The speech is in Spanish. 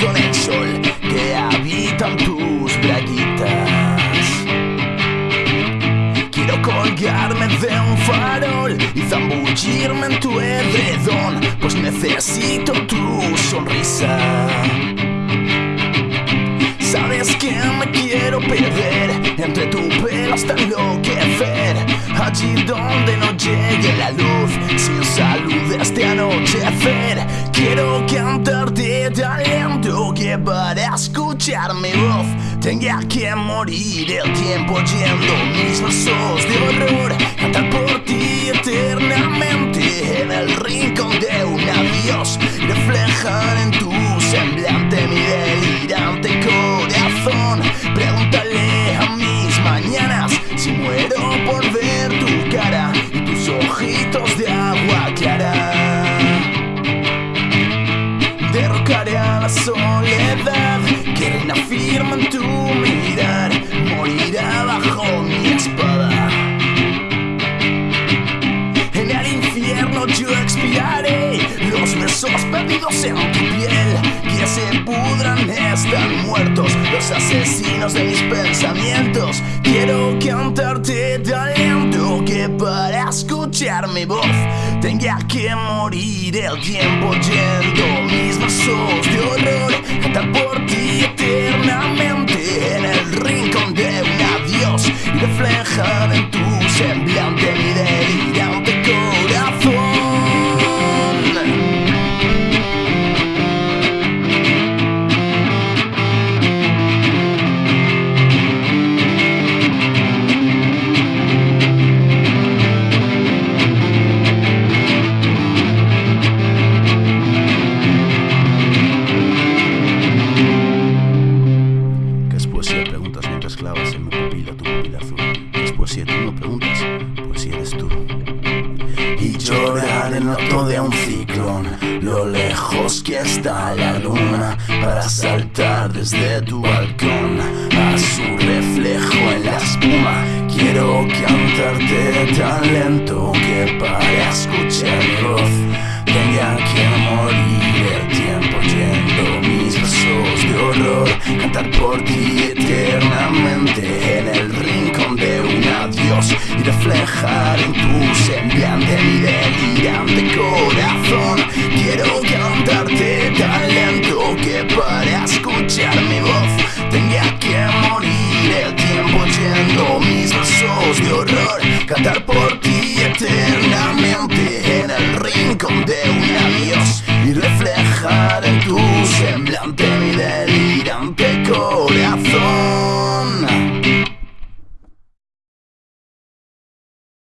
con el sol que habitan tus braguitas. Quiero colgarme de un farol y zambullirme en tu edredón, pues necesito tu sonrisa. Sabes que me quiero perder entre tu pelo hasta enloquecer, allí donde no llegue la luz. Quiero cantarte talento que para escuchar mi voz tenga que morir el tiempo yendo mis versos de horror. Cantar por ti eternamente en el rincón de un adiós. Reflejar en tu semblante mi delirante corazón. Pregúntale a mis mañanas si muero por ver tu cara y tus ojitos en tu mirar. Morirá bajo mi espada. En el infierno yo expiraré los besos perdidos en tu piel. Que se pudran, están muertos los asesinos de mis pensamientos. Quiero cantarte talento que para escuchar mi voz tenga que morir el tiempo yendo mis besos de horror. Cantar por ti reflejar en tu semblante mi delirante corazón. ¿Qué es poesía? Preguntas mientras clavas en de un ciclón. Lo lejos que está la luna para saltar desde tu balcón a su reflejo en la espuma. Quiero cantarte tan lento que para escuchar voz tenga que morir adiós y reflejar en tu semblante mi delirante corazón.